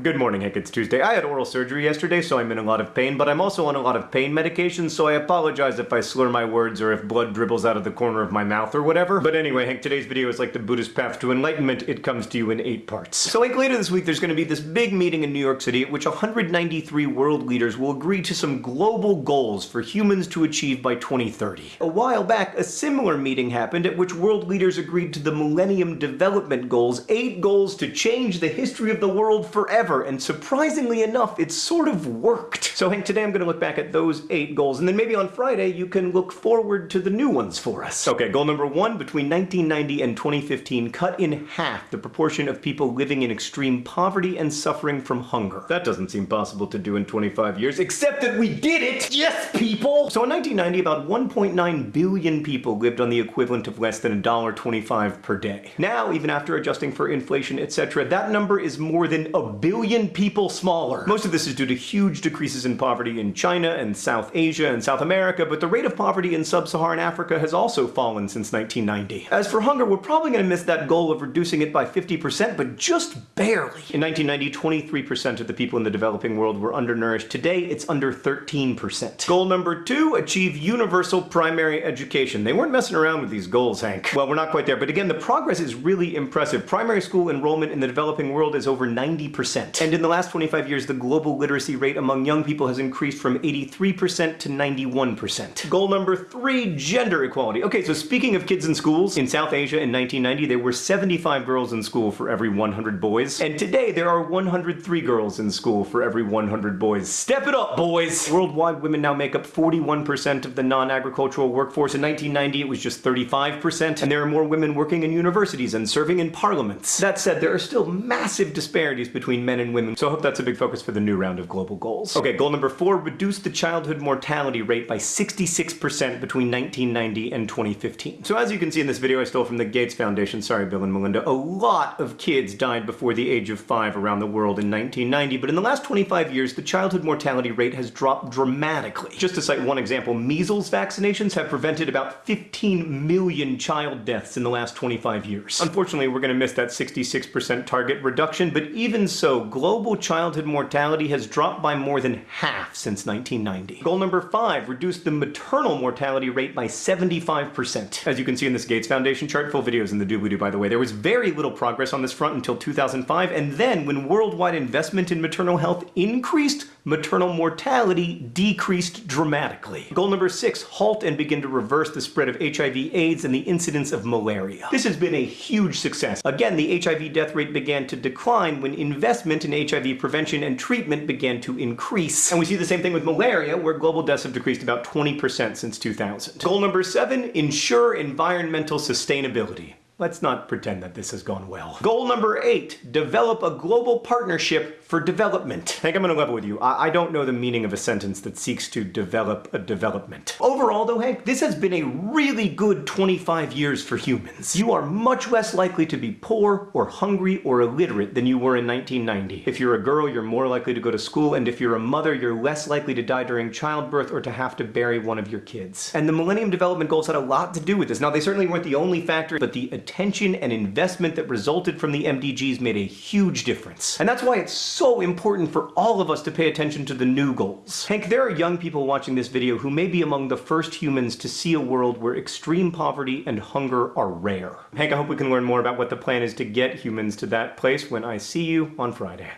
Good morning, Hank. It's Tuesday. I had oral surgery yesterday, so I'm in a lot of pain, but I'm also on a lot of pain medication, so I apologize if I slur my words or if blood dribbles out of the corner of my mouth or whatever. But anyway, Hank, today's video is like the Buddhist path to enlightenment. It comes to you in eight parts. So, like, later this week, there's going to be this big meeting in New York City at which 193 world leaders will agree to some global goals for humans to achieve by 2030. A while back, a similar meeting happened at which world leaders agreed to the Millennium Development Goals, eight goals to change the history of the world forever ever, and surprisingly enough, it sort of worked. So Hank, today I'm gonna look back at those eight goals, and then maybe on Friday you can look forward to the new ones for us. Okay, goal number one, between 1990 and 2015, cut in half the proportion of people living in extreme poverty and suffering from hunger. That doesn't seem possible to do in 25 years, except that we did it! Yes, people! So in 1990, about 1.9 billion people lived on the equivalent of less than $1.25 per day. Now, even after adjusting for inflation, etc., that number is more than a billion billion people smaller. Most of this is due to huge decreases in poverty in China and South Asia and South America, but the rate of poverty in sub-Saharan Africa has also fallen since 1990. As for hunger, we're probably going to miss that goal of reducing it by 50%, but just barely. In 1990, 23% of the people in the developing world were undernourished. Today, it's under 13%. Goal number two, achieve universal primary education. They weren't messing around with these goals, Hank. Well, we're not quite there, but again, the progress is really impressive. Primary school enrollment in the developing world is over 90%. And in the last 25 years, the global literacy rate among young people has increased from 83% to 91%. Goal number three, gender equality. Okay, so speaking of kids in schools, in South Asia in 1990, there were 75 girls in school for every 100 boys. And today, there are 103 girls in school for every 100 boys. Step it up, boys! Worldwide, women now make up 41% of the non-agricultural workforce. In 1990, it was just 35%, and there are more women working in universities and serving in parliaments. That said, there are still massive disparities between men men and women. So I hope that's a big focus for the new round of global goals. Okay, goal number four, reduce the childhood mortality rate by 66% between 1990 and 2015. So as you can see in this video I stole from the Gates Foundation, sorry Bill and Melinda, a lot of kids died before the age of five around the world in 1990, but in the last 25 years, the childhood mortality rate has dropped dramatically. Just to cite one example, measles vaccinations have prevented about 15 million child deaths in the last 25 years. Unfortunately, we're gonna miss that 66% target reduction, but even so, global childhood mortality has dropped by more than half since 1990. Goal number five, reduce the maternal mortality rate by 75%. As you can see in this Gates Foundation chart, full videos in the doobly-doo by the way, there was very little progress on this front until 2005, and then when worldwide investment in maternal health increased, maternal mortality decreased dramatically. Goal number six, halt and begin to reverse the spread of HIV AIDS and the incidence of malaria. This has been a huge success. Again, the HIV death rate began to decline when investment investment in HIV prevention and treatment began to increase. And we see the same thing with malaria, where global deaths have decreased about 20% since 2000. Goal number seven, ensure environmental sustainability. Let's not pretend that this has gone well. Goal number eight, develop a global partnership for development. I think I'm gonna level with you. I, I, don't know the meaning of a sentence that seeks to develop a development. Overall though, Hank, this has been a really good 25 years for humans. You are much less likely to be poor or hungry or illiterate than you were in 1990. If you're a girl, you're more likely to go to school, and if you're a mother, you're less likely to die during childbirth or to have to bury one of your kids. And the Millennium Development Goals had a lot to do with this. Now, they certainly weren't the only factor, but the attention and investment that resulted from the MDGs made a huge difference. And that's why it's so important for all of us to pay attention to the new goals. Hank, there are young people watching this video who may be among the first humans to see a world where extreme poverty and hunger are rare. Hank, I hope we can learn more about what the plan is to get humans to that place when I see you on Friday.